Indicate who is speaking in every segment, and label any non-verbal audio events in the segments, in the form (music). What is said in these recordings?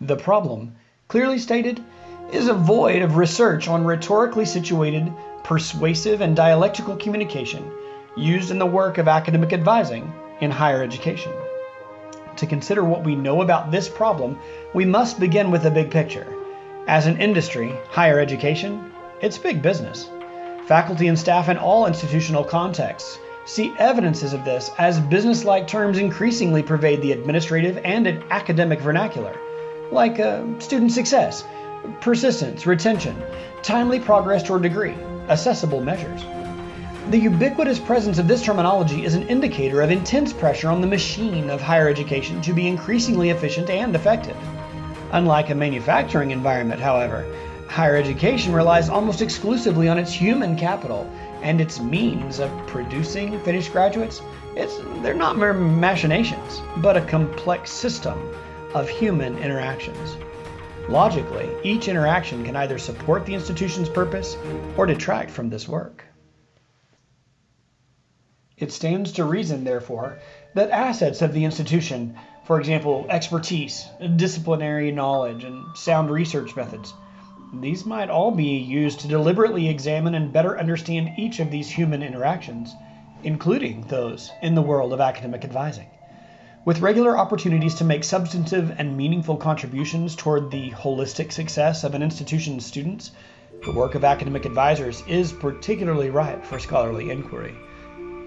Speaker 1: The problem, clearly stated, is a void of research on rhetorically situated, persuasive, and dialectical communication used in the work of academic advising in higher education. To consider what we know about this problem, we must begin with the big picture. As an industry, higher education, it's big business. Faculty and staff in all institutional contexts see evidences of this as business-like terms increasingly pervade the administrative and academic vernacular, like uh, student success, persistence, retention, timely progress toward degree, accessible measures. The ubiquitous presence of this terminology is an indicator of intense pressure on the machine of higher education to be increasingly efficient and effective. Unlike a manufacturing environment, however, higher education relies almost exclusively on its human capital and its means of producing finished graduates. It's, they're not mere machinations, but a complex system of human interactions. Logically, each interaction can either support the institution's purpose or detract from this work. It stands to reason, therefore, that assets of the institution, for example, expertise, disciplinary knowledge, and sound research methods, these might all be used to deliberately examine and better understand each of these human interactions, including those in the world of academic advising. With regular opportunities to make substantive and meaningful contributions toward the holistic success of an institution's students, the work of academic advisors is particularly ripe for scholarly inquiry.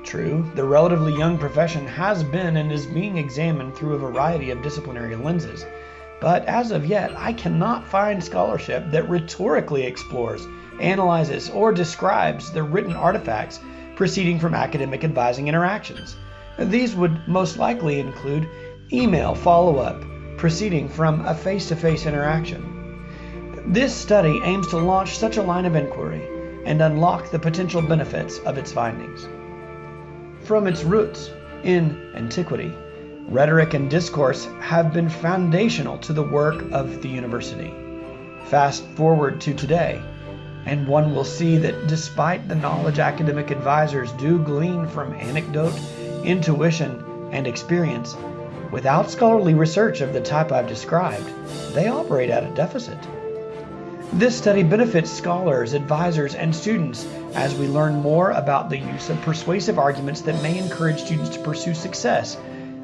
Speaker 1: True, the relatively young profession has been and is being examined through a variety of disciplinary lenses, but as of yet, I cannot find scholarship that rhetorically explores, analyzes, or describes the written artifacts proceeding from academic advising interactions. These would most likely include email follow-up proceeding from a face-to-face -face interaction. This study aims to launch such a line of inquiry and unlock the potential benefits of its findings from its roots in antiquity, rhetoric and discourse have been foundational to the work of the university. Fast forward to today, and one will see that despite the knowledge academic advisors do glean from anecdote, intuition, and experience, without scholarly research of the type I've described, they operate at a deficit. This study benefits scholars, advisors, and students as we learn more about the use of persuasive arguments that may encourage students to pursue success,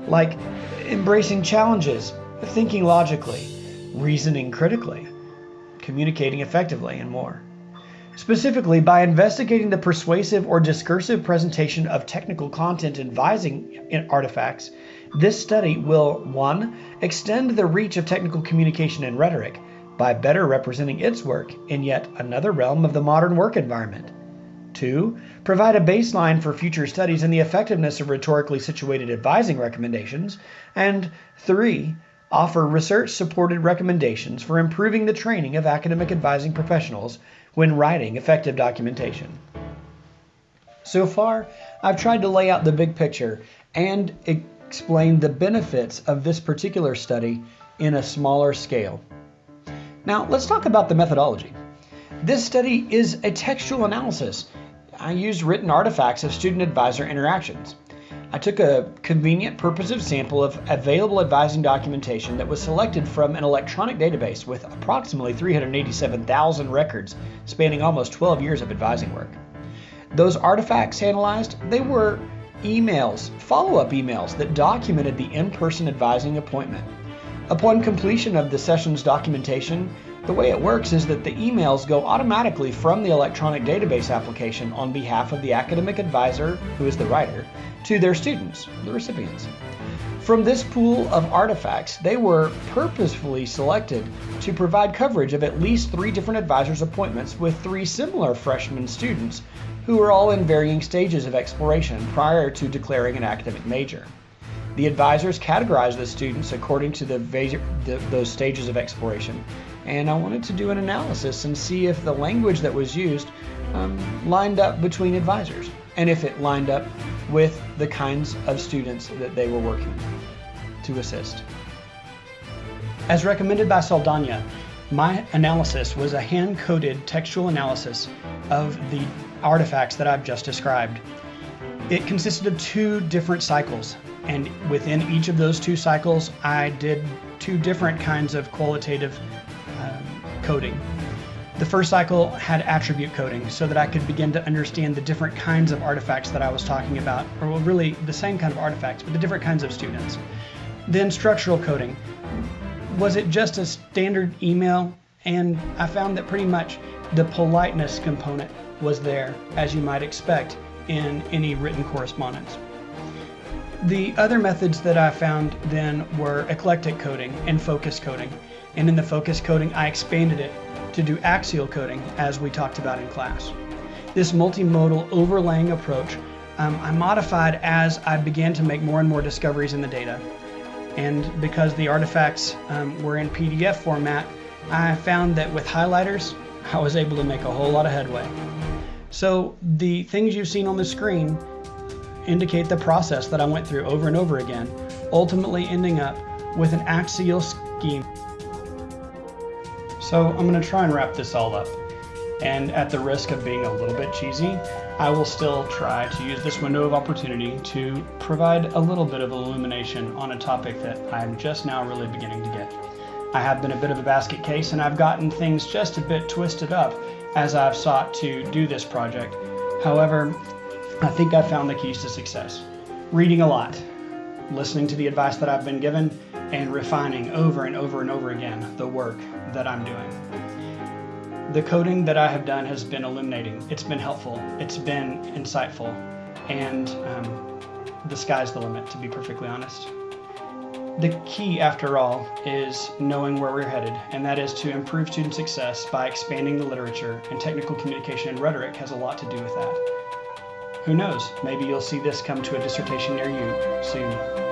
Speaker 1: like embracing challenges, thinking logically, reasoning critically, communicating effectively, and more. Specifically, by investigating the persuasive or discursive presentation of technical content advising artifacts, this study will 1. extend the reach of technical communication and rhetoric, by better representing its work in yet another realm of the modern work environment. 2. Provide a baseline for future studies in the effectiveness of rhetorically situated advising recommendations. And 3. Offer research supported recommendations for improving the training of academic advising professionals when writing effective documentation. So far, I've tried to lay out the big picture and explain the benefits of this particular study in a smaller scale. Now, let's talk about the methodology. This study is a textual analysis. I used written artifacts of student advisor interactions. I took a convenient purposive sample of available advising documentation that was selected from an electronic database with approximately 387,000 records spanning almost 12 years of advising work. Those artifacts analyzed, they were emails, follow-up emails that documented the in-person advising appointment. Upon completion of the session's documentation, the way it works is that the emails go automatically from the electronic database application on behalf of the academic advisor, who is the writer, to their students, the recipients. From this pool of artifacts, they were purposefully selected to provide coverage of at least three different advisors' appointments with three similar freshman students who were all in varying stages of exploration prior to declaring an academic major. The advisors categorized the students according to the, the, those stages of exploration, and I wanted to do an analysis and see if the language that was used um, lined up between advisors, and if it lined up with the kinds of students that they were working to assist. As recommended by Saldana, my analysis was a hand-coded textual analysis of the artifacts that I've just described. It consisted of two different cycles, and within each of those two cycles, I did two different kinds of qualitative um, coding. The first cycle had attribute coding so that I could begin to understand the different kinds of artifacts that I was talking about, or well, really the same kind of artifacts, but the different kinds of students. Then structural coding. Was it just a standard email? And I found that pretty much the politeness component was there, as you might expect in any written correspondence. The other methods that I found then were eclectic coding and focus coding. And in the focus coding, I expanded it to do axial coding as we talked about in class. This multimodal overlaying approach um, I modified as I began to make more and more discoveries in the data. And because the artifacts um, were in PDF format, I found that with highlighters, (laughs) I was able to make a whole lot of headway. So the things you've seen on the screen indicate the process that I went through over and over again, ultimately ending up with an axial scheme. So I'm going to try and wrap this all up. And at the risk of being a little bit cheesy, I will still try to use this window of opportunity to provide a little bit of illumination on a topic that I'm just now really beginning to get. I have been a bit of a basket case and I've gotten things just a bit twisted up as I've sought to do this project. However, I think I've found the keys to success. Reading a lot, listening to the advice that I've been given, and refining over and over and over again the work that I'm doing. The coding that I have done has been illuminating. It's been helpful. It's been insightful. And um, the sky's the limit, to be perfectly honest. The key, after all, is knowing where we're headed, and that is to improve student success by expanding the literature, and technical communication and rhetoric has a lot to do with that. Who knows, maybe you'll see this come to a dissertation near you soon.